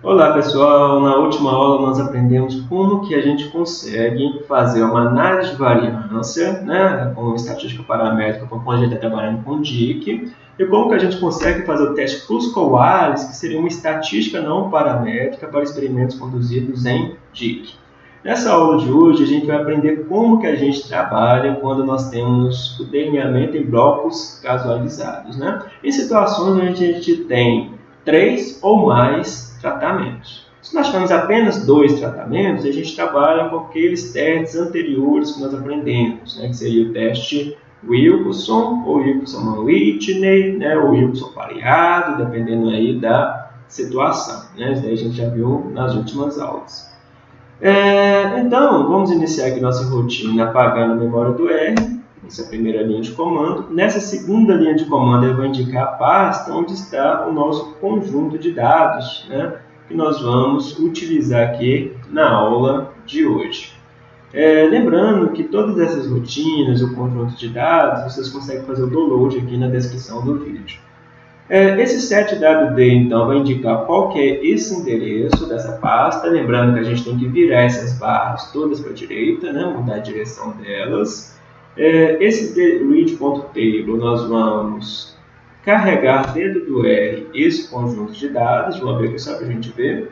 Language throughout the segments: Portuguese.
Olá pessoal, na última aula nós aprendemos como que a gente consegue fazer uma análise de variância, né, com estatística paramétrica, quando a gente está trabalhando com DIC, e como que a gente consegue fazer o teste Flusco-Wallace, que seria uma estatística não paramétrica para experimentos conduzidos em DIC. Nessa aula de hoje a gente vai aprender como que a gente trabalha quando nós temos o delineamento em blocos casualizados, né? Em situações onde a gente tem três ou mais tratamentos. Se nós tivermos apenas dois tratamentos, a gente trabalha com aqueles testes anteriores que nós aprendemos, né, que seria o teste Wilson ou Wilson-Whitney, né, ou Wilson pareado, dependendo aí da situação. Né, isso daí a gente já viu nas últimas aulas. É, então, vamos iniciar aqui nossa rotina apagando a memória do R, essa é a primeira linha de comando. Nessa segunda linha de comando, eu vou indicar a pasta onde está o nosso conjunto de dados, né, que nós vamos utilizar aqui na aula de hoje. É, lembrando que todas essas rotinas, o conjunto de dados, vocês conseguem fazer o download aqui na descrição do vídeo. É, esse setwd, então, vai indicar qual que é esse endereço dessa pasta. Lembrando que a gente tem que virar essas barras todas para a direita, né, mudar a direção delas. É, esse read.table nós vamos carregar dentro do R esse conjunto de dados, vamos ver aqui só para a gente ver.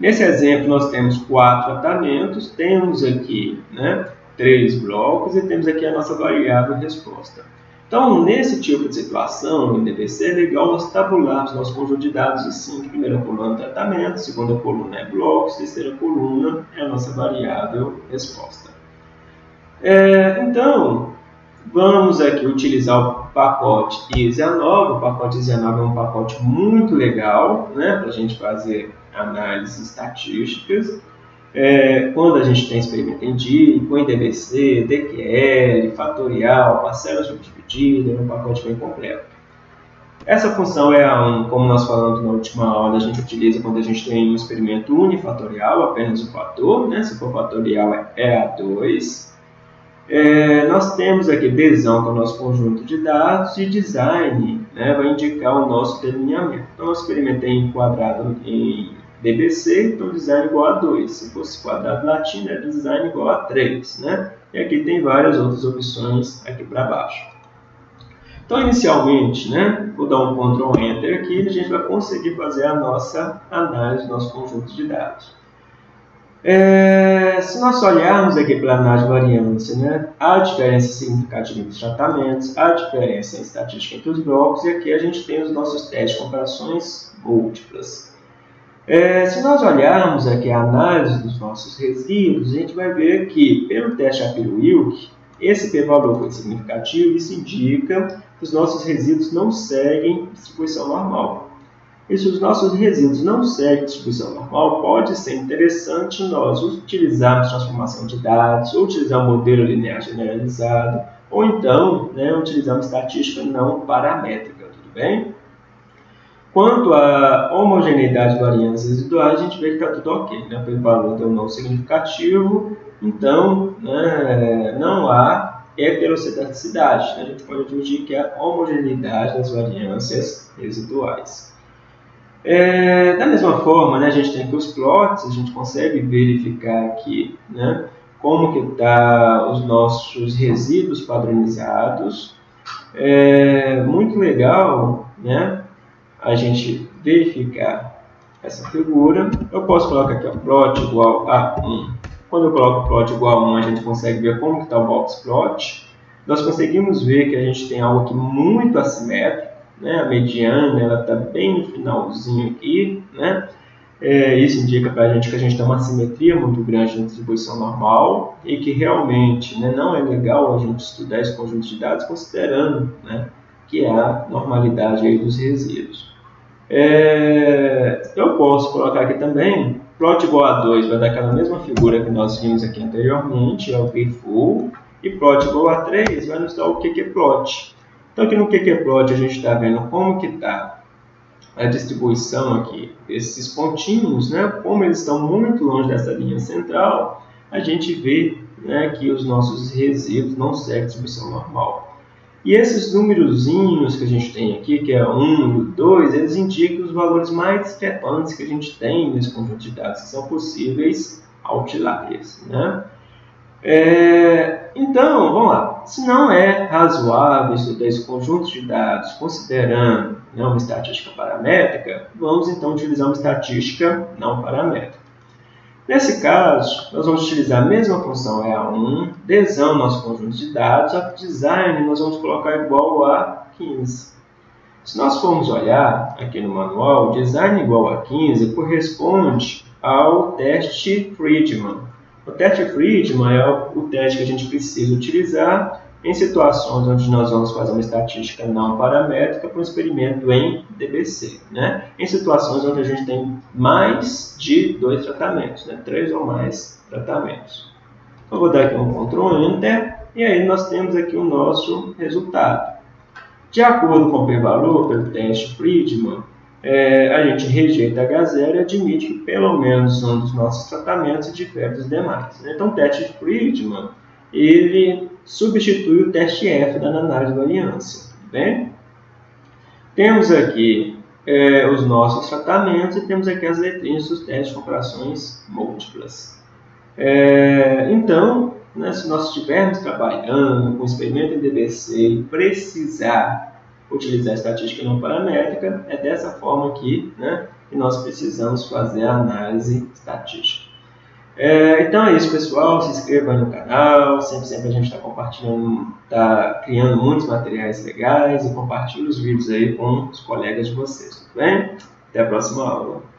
Nesse exemplo nós temos quatro tratamentos, temos aqui né, três blocos e temos aqui a nossa variável resposta. Então, nesse tipo de situação, no DVC, é legal nós tabularmos nosso conjunto de dados assim, primeira coluna é tratamento, segunda coluna é blocos, terceira coluna é a nossa variável resposta. É, então, vamos aqui utilizar o pacote ISA9. O pacote ISA9 é um pacote muito legal né, para a gente fazer análises estatísticas. É, quando a gente tem experimento em com IDBC, DQL, fatorial, parcela subdividida, é um pacote bem completo. Essa função é 1, como nós falamos na última aula, a gente utiliza quando a gente tem um experimento unifatorial, apenas o fator, né? se for fatorial é EA2. É, nós temos aqui desão, que é o nosso conjunto de dados, e design né, vai indicar o nosso delineamento. Então, eu experimentei em quadrado em DBC, então design igual a 2. Se fosse quadrado latino, é design igual a 3. Né? E aqui tem várias outras opções aqui para baixo. Então, inicialmente, né, vou dar um Ctrl Enter aqui e a gente vai conseguir fazer a nossa análise do nosso conjunto de dados. É, se nós olharmos aqui para análise de variância, né, há diferença significativa entre os tratamentos, há diferença em estatística entre os blocos, e aqui a gente tem os nossos testes de comparações múltiplas. É, se nós olharmos aqui a análise dos nossos resíduos, a gente vai ver que, pelo teste Shapiro-Wilk, esse p-valor foi significativo, isso indica que os nossos resíduos não seguem distribuição normal. E se os nossos resíduos não seguem distribuição normal, pode ser interessante nós utilizarmos transformação de dados, ou utilizar um modelo linear generalizado, ou então né, utilizar uma estatística não paramétrica, tudo bem? Quanto à homogeneidade de variâncias residuais, a gente vê que está tudo ok, né? pelo valor deu não significativo, então né, não há heterocitacidade. Né? A gente pode admitir que a homogeneidade das variâncias residuais. É, da mesma forma, né, a gente tem aqui os plots, a gente consegue verificar aqui né, como que está os nossos resíduos padronizados. É muito legal né, a gente verificar essa figura. Eu posso colocar aqui o plot igual a 1. Quando eu coloco plot igual a 1, a gente consegue ver como está o box plot. Nós conseguimos ver que a gente tem algo aqui muito assimétrico né? A mediana ela está bem no finalzinho aqui, né? É, isso indica para a gente que a gente tem uma simetria muito grande na distribuição normal e que realmente né, não é legal a gente estudar esse conjunto de dados considerando né, que há normalidade aí dos resíduos. É, eu posso colocar aqui também plot igual a 2 vai dar aquela mesma figura que nós vimos aqui anteriormente, é o p-full, e plot igual a 3 vai nos dar o que é plot. Então aqui no QQplot a gente está vendo como que está a distribuição aqui desses pontinhos, né? como eles estão muito longe dessa linha central, a gente vê né, que os nossos resíduos não seguem a distribuição normal. E esses númerozinhos que a gente tem aqui, que é 1 e 2, eles indicam os valores mais discrepantes que a gente tem nesse conjunto de dados, que são possíveis outliers. Né? É, então, vamos lá. Se não é razoável estudar esse conjunto de dados considerando né, uma estatística paramétrica, vamos então utilizar uma estatística não paramétrica. Nesse caso, nós vamos utilizar a mesma função EA1, desão nosso conjunto de dados, a design nós vamos colocar igual a 15. Se nós formos olhar aqui no manual, design igual a 15 corresponde ao teste Friedman. O teste Friedman é o teste que a gente precisa utilizar em situações onde nós vamos fazer uma estatística não paramétrica para um experimento em DBC, né? em situações onde a gente tem mais de dois tratamentos, né? três ou mais tratamentos. Então, vou dar aqui um Ctrl Enter e aí nós temos aqui o nosso resultado. De acordo com o p-valor, pelo teste Friedman, é, a gente rejeita H0 e admite que pelo menos um dos nossos tratamentos difere dos demais. Né? Então, o teste Friedman ele substitui o teste F da análise de variância. Bem? Temos aqui é, os nossos tratamentos e temos aqui as letrinhas dos testes de comparações múltiplas. É, então, né, se nós estivermos trabalhando com experimento em DBC e precisar utilizar estatística não paramétrica, é dessa forma aqui né, que nós precisamos fazer a análise estatística. É, então é isso, pessoal. Se inscreva no canal. Sempre, sempre a gente está compartilhando, está criando muitos materiais legais e compartilhe os vídeos aí com os colegas de vocês, tudo bem? Até a próxima aula.